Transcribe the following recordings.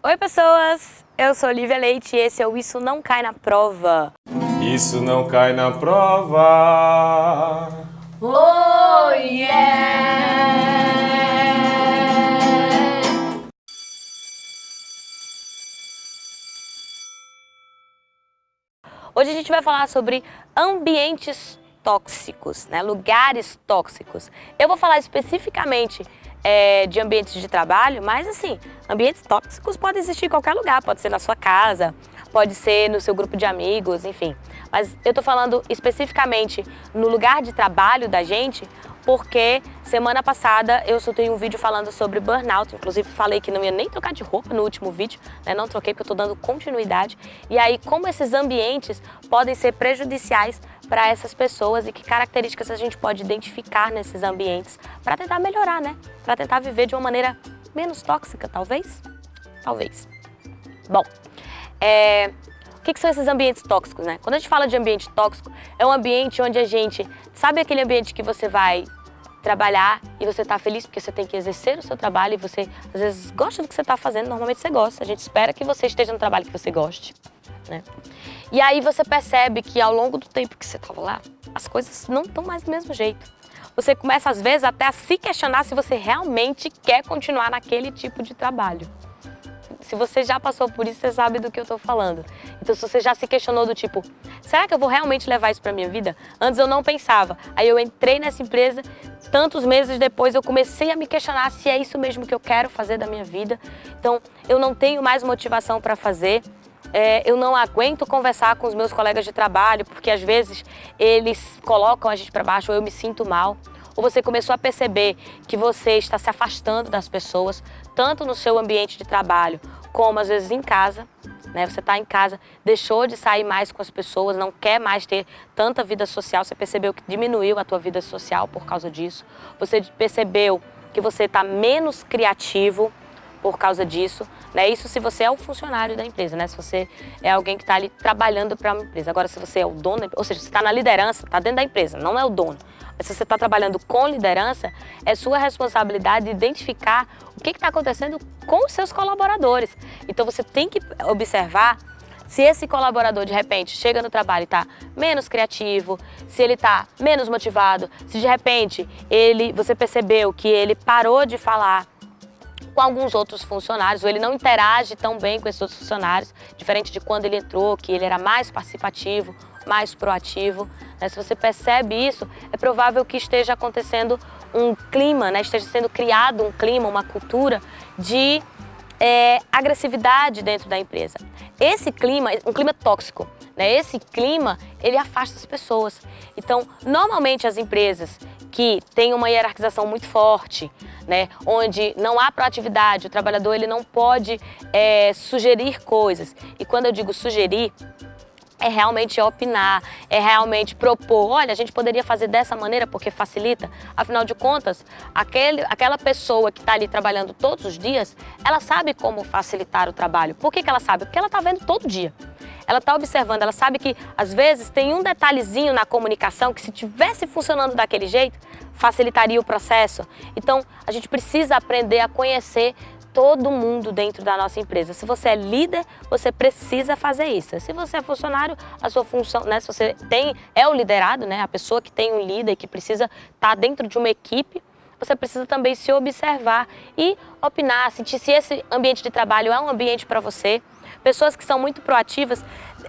Oi pessoas, eu sou Olivia Leite e esse é o Isso Não Cai na Prova. Isso não cai na prova. Oh yeah! Hoje a gente vai falar sobre ambientes tóxicos, né? lugares tóxicos. Eu vou falar especificamente é, de ambientes de trabalho, mas assim, ambientes tóxicos podem existir em qualquer lugar, pode ser na sua casa, pode ser no seu grupo de amigos, enfim. Mas eu tô falando especificamente no lugar de trabalho da gente, porque semana passada eu soltei um vídeo falando sobre burnout, inclusive falei que não ia nem trocar de roupa no último vídeo, né? não troquei porque eu tô dando continuidade. E aí, como esses ambientes podem ser prejudiciais para essas pessoas e que características a gente pode identificar nesses ambientes para tentar melhorar, né? Para tentar viver de uma maneira menos tóxica, talvez? Talvez. Bom, é, o que, que, são esses ambientes tóxicos, né? Quando a gente fala de ambiente tóxico, é um ambiente onde a gente... Sabe aquele ambiente que você vai trabalhar e você está feliz porque você tem que exercer o seu trabalho e você, às vezes, gosta do que você está fazendo, normalmente você gosta. A gente espera que você esteja no trabalho que você goste, né? E aí você percebe que ao longo do tempo que você estava lá, as coisas não estão mais do mesmo jeito. Você começa, às vezes, até a se questionar se você realmente quer continuar naquele tipo de trabalho. Se você já passou por isso, você sabe do que eu estou falando. Então, se você já se questionou do tipo, será que eu vou realmente levar isso para minha vida? Antes eu não pensava. Aí eu entrei nessa empresa, tantos meses depois eu comecei a me questionar se é isso mesmo que eu quero fazer da minha vida. Então, eu não tenho mais motivação para fazer. É, eu não aguento conversar com os meus colegas de trabalho, porque às vezes eles colocam a gente para baixo ou eu me sinto mal. Ou você começou a perceber que você está se afastando das pessoas, tanto no seu ambiente de trabalho, como às vezes em casa. Né? Você está em casa, deixou de sair mais com as pessoas, não quer mais ter tanta vida social, você percebeu que diminuiu a tua vida social por causa disso. Você percebeu que você está menos criativo por causa disso. Né? Isso se você é o funcionário da empresa, né? se você é alguém que está ali trabalhando para uma empresa. Agora, se você é o dono, ou seja, você está na liderança, está dentro da empresa, não é o dono. Mas se você está trabalhando com liderança, é sua responsabilidade identificar o que está acontecendo com os seus colaboradores. Então, você tem que observar se esse colaborador, de repente, chega no trabalho e está menos criativo, se ele está menos motivado, se de repente ele, você percebeu que ele parou de falar com alguns outros funcionários, ou ele não interage tão bem com esses outros funcionários, diferente de quando ele entrou, que ele era mais participativo, mais proativo. Né? Se você percebe isso, é provável que esteja acontecendo um clima, né? esteja sendo criado um clima, uma cultura de é, agressividade dentro da empresa. Esse clima, um clima tóxico, né? esse clima, ele afasta as pessoas. Então, normalmente as empresas que têm uma hierarquização muito forte, né, onde não há proatividade, o trabalhador ele não pode é, sugerir coisas. E quando eu digo sugerir, é realmente opinar, é realmente propor, olha, a gente poderia fazer dessa maneira porque facilita. Afinal de contas, aquele, aquela pessoa que está ali trabalhando todos os dias, ela sabe como facilitar o trabalho. Por que, que ela sabe? Porque ela está vendo todo dia. Ela está observando, ela sabe que às vezes tem um detalhezinho na comunicação que se tivesse funcionando daquele jeito, facilitaria o processo. Então, a gente precisa aprender a conhecer todo mundo dentro da nossa empresa. Se você é líder, você precisa fazer isso. Se você é funcionário, a sua função, né, se você tem, é o liderado, né, a pessoa que tem um líder que precisa estar tá dentro de uma equipe, você precisa também se observar e opinar, sentir se esse ambiente de trabalho é um ambiente para você. Pessoas que são muito proativas,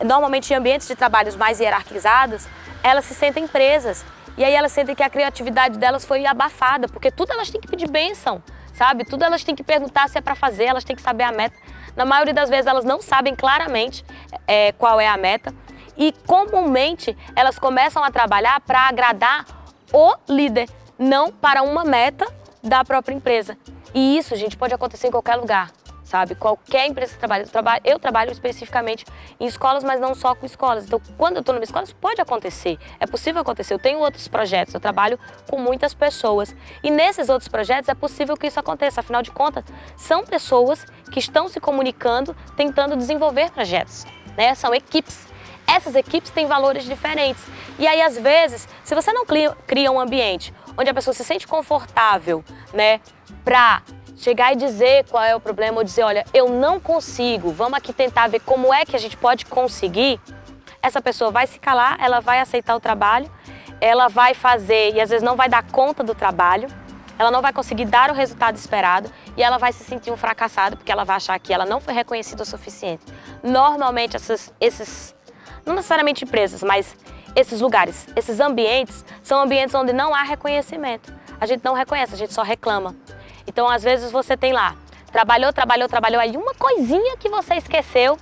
normalmente em ambientes de trabalhos mais hierarquizados, elas se sentem presas. E aí elas sentem que a criatividade delas foi abafada, porque tudo elas têm que pedir bênção sabe? Tudo elas têm que perguntar se é para fazer, elas têm que saber a meta. Na maioria das vezes elas não sabem claramente é, qual é a meta e comumente elas começam a trabalhar para agradar o líder, não para uma meta da própria empresa. E isso, gente, pode acontecer em qualquer lugar sabe? Qualquer empresa que trabalha, eu trabalho, eu trabalho especificamente em escolas, mas não só com escolas. Então, quando eu estou numa escola, isso pode acontecer, é possível acontecer. Eu tenho outros projetos, eu trabalho com muitas pessoas. E nesses outros projetos é possível que isso aconteça, afinal de contas, são pessoas que estão se comunicando, tentando desenvolver projetos, né? São equipes. Essas equipes têm valores diferentes. E aí, às vezes, se você não cria um ambiente onde a pessoa se sente confortável, né, para chegar e dizer qual é o problema, ou dizer, olha, eu não consigo, vamos aqui tentar ver como é que a gente pode conseguir, essa pessoa vai se calar, ela vai aceitar o trabalho, ela vai fazer e às vezes não vai dar conta do trabalho, ela não vai conseguir dar o resultado esperado e ela vai se sentir um fracassado porque ela vai achar que ela não foi reconhecida o suficiente. Normalmente, essas, esses, não necessariamente empresas, mas esses lugares, esses ambientes, são ambientes onde não há reconhecimento. A gente não reconhece, a gente só reclama. Então, às vezes, você tem lá, trabalhou, trabalhou, trabalhou, aí uma coisinha que você esqueceu,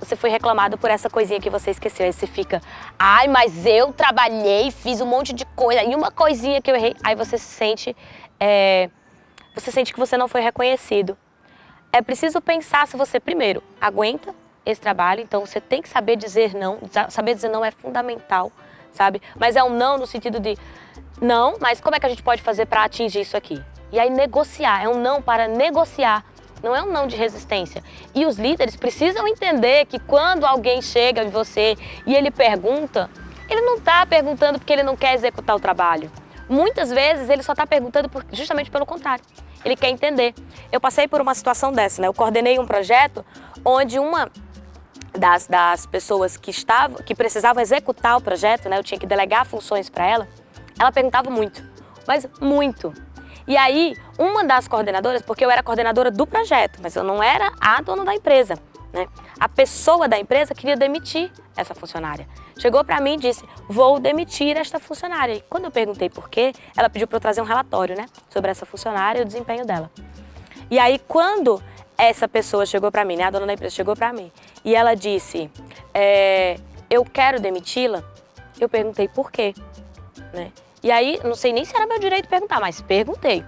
você foi reclamado por essa coisinha que você esqueceu. Aí você fica, ai, mas eu trabalhei, fiz um monte de coisa, e uma coisinha que eu errei. Aí você se sente, é, você sente que você não foi reconhecido. É preciso pensar se você, primeiro, aguenta esse trabalho, então você tem que saber dizer não, saber dizer não é fundamental, sabe? Mas é um não no sentido de, não, mas como é que a gente pode fazer para atingir isso aqui? E aí negociar, é um não para negociar não é um não de resistência. E os líderes precisam entender que quando alguém chega em você e ele pergunta, ele não está perguntando porque ele não quer executar o trabalho. Muitas vezes ele só está perguntando por, justamente pelo contrário. Ele quer entender. Eu passei por uma situação dessa, né? Eu coordenei um projeto onde uma das, das pessoas que, estava, que precisavam executar o projeto, né? Eu tinha que delegar funções para ela, ela perguntava muito, mas muito. E aí, uma das coordenadoras, porque eu era coordenadora do projeto, mas eu não era a dona da empresa, né? A pessoa da empresa queria demitir essa funcionária. Chegou para mim e disse, vou demitir esta funcionária. E quando eu perguntei por quê, ela pediu para eu trazer um relatório, né? Sobre essa funcionária e o desempenho dela. E aí, quando essa pessoa chegou para mim, né? A dona da empresa chegou para mim e ela disse, é, eu quero demiti-la, eu perguntei por quê, né? E aí, não sei nem se era meu direito perguntar, mas perguntei.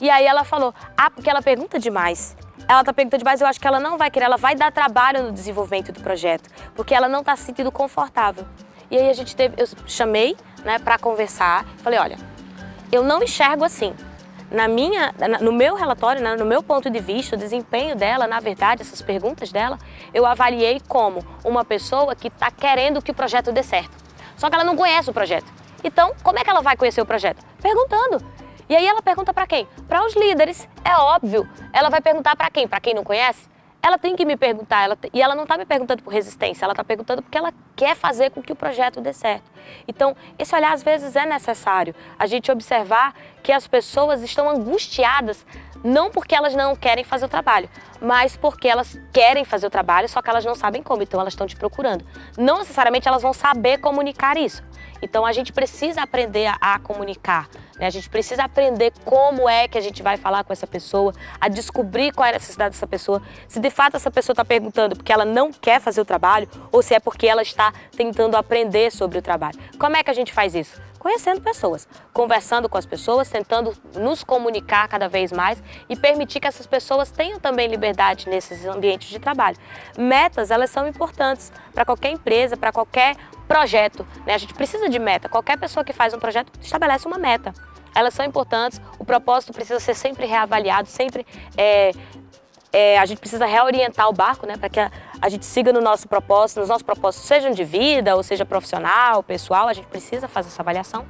E aí ela falou, ah, porque ela pergunta demais. Ela tá perguntando demais, eu acho que ela não vai querer, ela vai dar trabalho no desenvolvimento do projeto, porque ela não tá se sentindo confortável. E aí a gente teve, eu chamei, né, para conversar, falei, olha, eu não enxergo assim. Na minha, no meu relatório, né, no meu ponto de vista, o desempenho dela, na verdade, essas perguntas dela, eu avaliei como uma pessoa que está querendo que o projeto dê certo. Só que ela não conhece o projeto. Então, como é que ela vai conhecer o projeto? Perguntando. E aí ela pergunta para quem? Para os líderes, é óbvio. Ela vai perguntar para quem? Para quem não conhece? Ela tem que me perguntar, ela, e ela não está me perguntando por resistência, ela está perguntando porque ela quer fazer com que o projeto dê certo. Então, esse olhar às vezes é necessário, a gente observar que as pessoas estão angustiadas não porque elas não querem fazer o trabalho, mas porque elas querem fazer o trabalho, só que elas não sabem como, então elas estão te procurando. Não necessariamente elas vão saber comunicar isso. Então a gente precisa aprender a, a comunicar, né? a gente precisa aprender como é que a gente vai falar com essa pessoa, a descobrir qual é a necessidade dessa pessoa, se de fato essa pessoa está perguntando porque ela não quer fazer o trabalho ou se é porque ela está tentando aprender sobre o trabalho. Como é que a gente faz isso? Conhecendo pessoas, conversando com as pessoas, tentando nos comunicar cada vez mais e permitir que essas pessoas tenham também liberdade nesses ambientes de trabalho. Metas, elas são importantes para qualquer empresa, para qualquer projeto. Né? A gente precisa de meta. Qualquer pessoa que faz um projeto estabelece uma meta. Elas são importantes, o propósito precisa ser sempre reavaliado, sempre é, é, a gente precisa reorientar o barco, né, para que a, a, gente siga no nosso propósito, nos nossos propósitos, sejam de vida ou seja profissional, pessoal, a gente precisa fazer essa avaliação.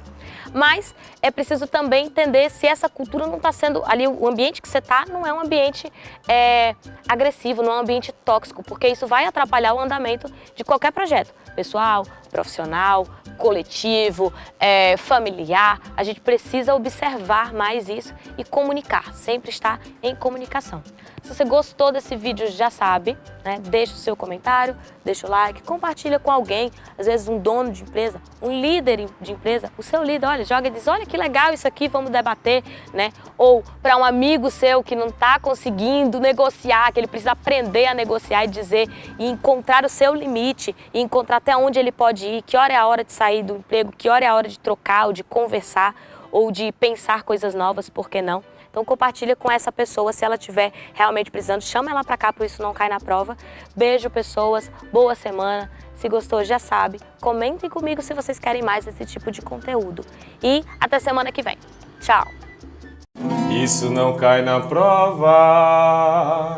Mas é preciso também entender se essa cultura não está sendo, ali o ambiente que você está não é um ambiente é, agressivo, não é um ambiente tóxico, porque isso vai atrapalhar o andamento de qualquer projeto, pessoal, profissional, coletivo, é, familiar, a gente precisa observar mais isso e comunicar, sempre estar em comunicação. Se você gostou desse vídeo, já sabe, né? deixa o seu comentário, deixa o like, compartilha com alguém, às vezes um dono de empresa, um líder de empresa, o seu líder, olha, joga e diz, olha que legal isso aqui, vamos debater, né? Ou para um amigo seu que não está conseguindo negociar, que ele precisa aprender a negociar e dizer, e encontrar o seu limite, e encontrar até onde ele pode ir, que hora é a hora de sair do emprego, que hora é a hora de trocar, ou de conversar, ou de pensar coisas novas, por que não? Então compartilha com essa pessoa se ela estiver realmente precisando. Chama ela para cá para isso não cair na prova. Beijo, pessoas. Boa semana. Se gostou, já sabe. Comentem comigo se vocês querem mais desse tipo de conteúdo. E até semana que vem. Tchau. Isso não cai na prova.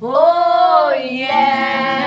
Oh, yeah!